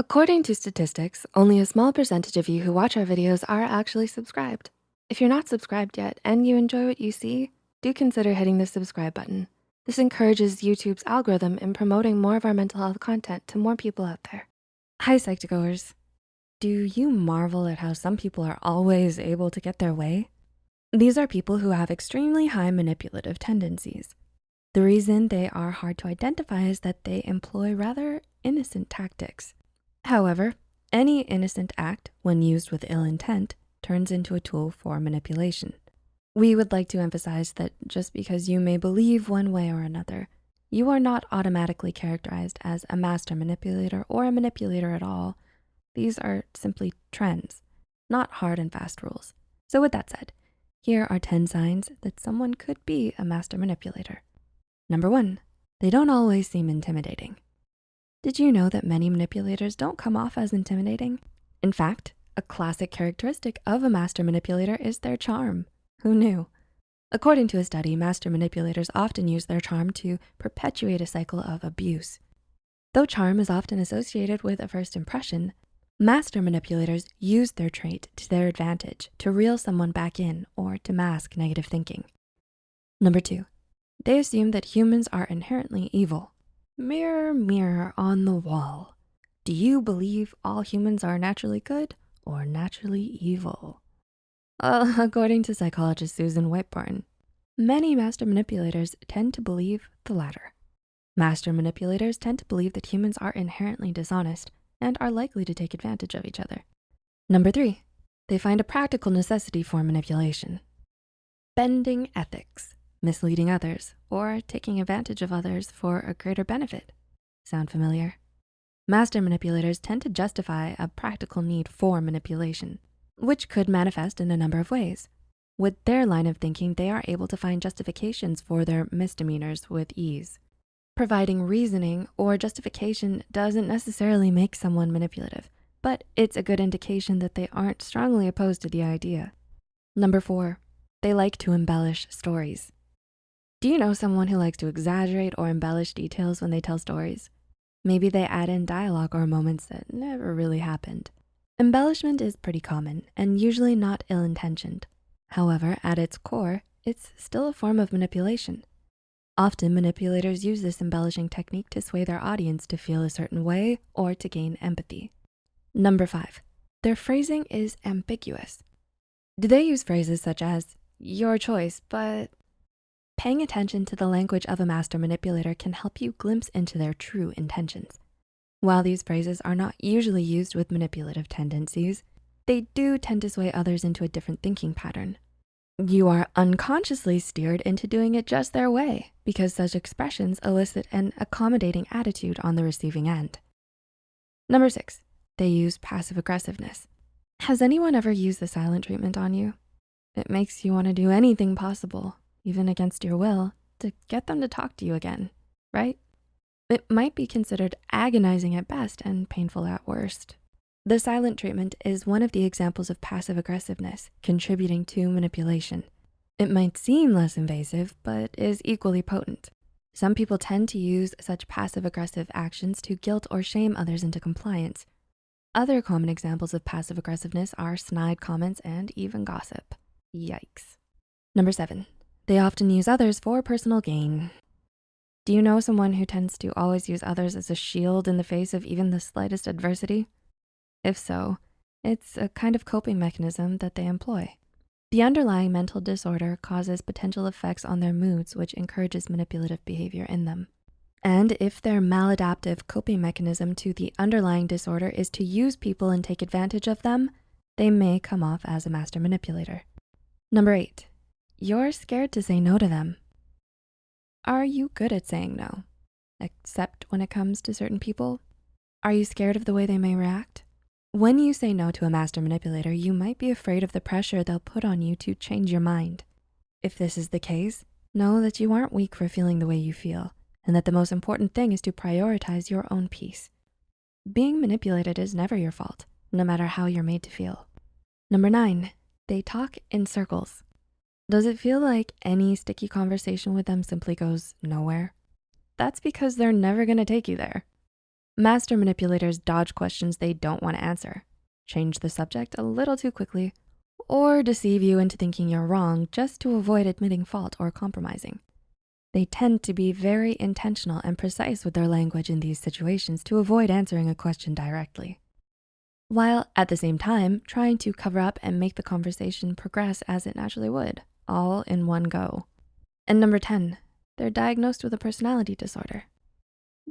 According to statistics, only a small percentage of you who watch our videos are actually subscribed. If you're not subscribed yet and you enjoy what you see, do consider hitting the subscribe button. This encourages YouTube's algorithm in promoting more of our mental health content to more people out there. Hi, Psych2Goers. Do you marvel at how some people are always able to get their way? These are people who have extremely high manipulative tendencies. The reason they are hard to identify is that they employ rather innocent tactics. However, any innocent act, when used with ill intent, turns into a tool for manipulation. We would like to emphasize that just because you may believe one way or another, you are not automatically characterized as a master manipulator or a manipulator at all. These are simply trends, not hard and fast rules. So with that said, here are 10 signs that someone could be a master manipulator. Number one, they don't always seem intimidating. Did you know that many manipulators don't come off as intimidating? In fact, a classic characteristic of a master manipulator is their charm. Who knew? According to a study, master manipulators often use their charm to perpetuate a cycle of abuse. Though charm is often associated with a first impression, master manipulators use their trait to their advantage to reel someone back in or to mask negative thinking. Number two, they assume that humans are inherently evil. Mirror, mirror on the wall. Do you believe all humans are naturally good or naturally evil? Uh, according to psychologist Susan Whitbourne, many master manipulators tend to believe the latter. Master manipulators tend to believe that humans are inherently dishonest and are likely to take advantage of each other. Number three, they find a practical necessity for manipulation. Bending ethics misleading others, or taking advantage of others for a greater benefit. Sound familiar? Master manipulators tend to justify a practical need for manipulation, which could manifest in a number of ways. With their line of thinking, they are able to find justifications for their misdemeanors with ease. Providing reasoning or justification doesn't necessarily make someone manipulative, but it's a good indication that they aren't strongly opposed to the idea. Number four, they like to embellish stories. Do you know someone who likes to exaggerate or embellish details when they tell stories? Maybe they add in dialogue or moments that never really happened. Embellishment is pretty common and usually not ill-intentioned. However, at its core, it's still a form of manipulation. Often manipulators use this embellishing technique to sway their audience to feel a certain way or to gain empathy. Number five, their phrasing is ambiguous. Do they use phrases such as, your choice, but Paying attention to the language of a master manipulator can help you glimpse into their true intentions. While these phrases are not usually used with manipulative tendencies, they do tend to sway others into a different thinking pattern. You are unconsciously steered into doing it just their way because such expressions elicit an accommodating attitude on the receiving end. Number six, they use passive aggressiveness. Has anyone ever used the silent treatment on you? It makes you wanna do anything possible even against your will, to get them to talk to you again, right? It might be considered agonizing at best and painful at worst. The silent treatment is one of the examples of passive aggressiveness contributing to manipulation. It might seem less invasive, but is equally potent. Some people tend to use such passive aggressive actions to guilt or shame others into compliance. Other common examples of passive aggressiveness are snide comments and even gossip. Yikes. Number seven, they often use others for personal gain. Do you know someone who tends to always use others as a shield in the face of even the slightest adversity? If so, it's a kind of coping mechanism that they employ. The underlying mental disorder causes potential effects on their moods, which encourages manipulative behavior in them. And if their maladaptive coping mechanism to the underlying disorder is to use people and take advantage of them, they may come off as a master manipulator. Number eight, you're scared to say no to them. Are you good at saying no, except when it comes to certain people? Are you scared of the way they may react? When you say no to a master manipulator, you might be afraid of the pressure they'll put on you to change your mind. If this is the case, know that you aren't weak for feeling the way you feel and that the most important thing is to prioritize your own peace. Being manipulated is never your fault, no matter how you're made to feel. Number nine, they talk in circles. Does it feel like any sticky conversation with them simply goes nowhere? That's because they're never gonna take you there. Master manipulators dodge questions they don't wanna answer, change the subject a little too quickly, or deceive you into thinking you're wrong just to avoid admitting fault or compromising. They tend to be very intentional and precise with their language in these situations to avoid answering a question directly, while at the same time trying to cover up and make the conversation progress as it naturally would, all in one go. And number 10, they're diagnosed with a personality disorder.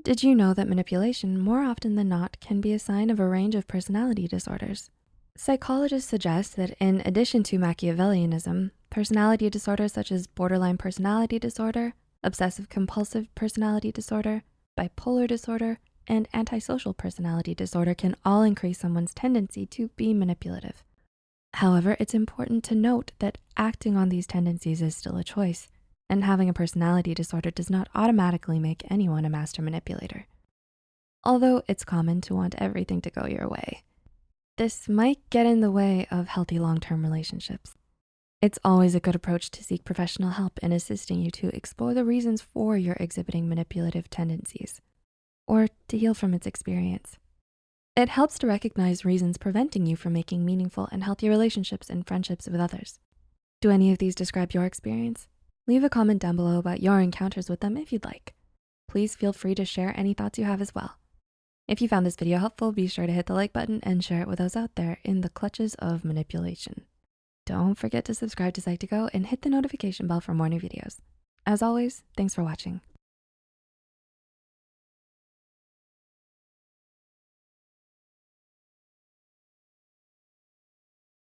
Did you know that manipulation more often than not can be a sign of a range of personality disorders? Psychologists suggest that in addition to Machiavellianism, personality disorders such as borderline personality disorder, obsessive compulsive personality disorder, bipolar disorder, and antisocial personality disorder can all increase someone's tendency to be manipulative. However, it's important to note that acting on these tendencies is still a choice, and having a personality disorder does not automatically make anyone a master manipulator. Although it's common to want everything to go your way. This might get in the way of healthy long-term relationships. It's always a good approach to seek professional help in assisting you to explore the reasons for your exhibiting manipulative tendencies or to heal from its experience. It helps to recognize reasons preventing you from making meaningful and healthy relationships and friendships with others. Do any of these describe your experience? Leave a comment down below about your encounters with them if you'd like. Please feel free to share any thoughts you have as well. If you found this video helpful, be sure to hit the like button and share it with those out there in the clutches of manipulation. Don't forget to subscribe to Psych2Go and hit the notification bell for more new videos. As always, thanks for watching.